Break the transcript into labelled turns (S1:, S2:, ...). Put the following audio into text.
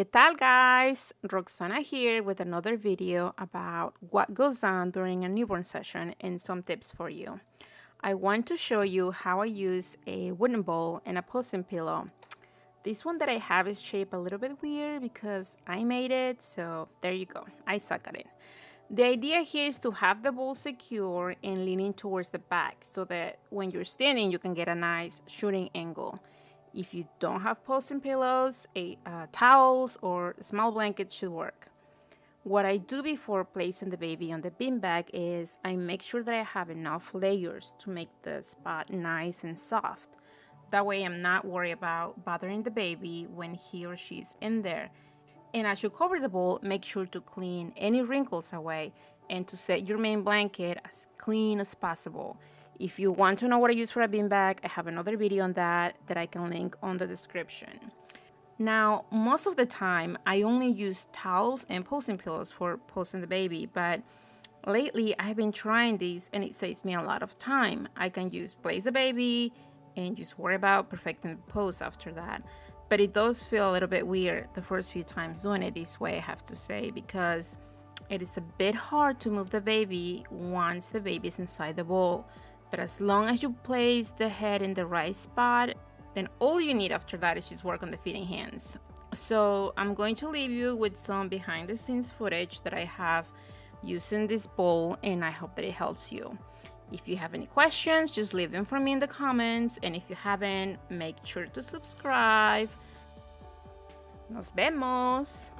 S1: ¿Qué tal guys? Roxana here with another video about what goes on during a newborn session and some tips for you. I want to show you how I use a wooden bowl and a posing pillow. This one that I have is shaped a little bit weird because I made it, so there you go. I suck at it. The idea here is to have the bowl secure and leaning towards the back so that when you're standing, you can get a nice shooting angle. If you don't have posing pillows, a, uh, towels or small blankets should work. What I do before placing the baby on the beanbag is I make sure that I have enough layers to make the spot nice and soft. That way I'm not worried about bothering the baby when he or she's in there. And as you cover the bowl, make sure to clean any wrinkles away and to set your main blanket as clean as possible. If you want to know what I use for a beanbag, I have another video on that that I can link on the description. Now, most of the time, I only use towels and posing pillows for posing the baby, but lately I've been trying these and it saves me a lot of time. I can use place the baby and just worry about perfecting the pose after that. But it does feel a little bit weird the first few times doing it this way, I have to say, because it is a bit hard to move the baby once the baby is inside the bowl. But as long as you place the head in the right spot, then all you need after that is just work on the feeding hands. So I'm going to leave you with some behind the scenes footage that I have using this bowl and I hope that it helps you. If you have any questions, just leave them for me in the comments. And if you haven't, make sure to subscribe. Nos vemos.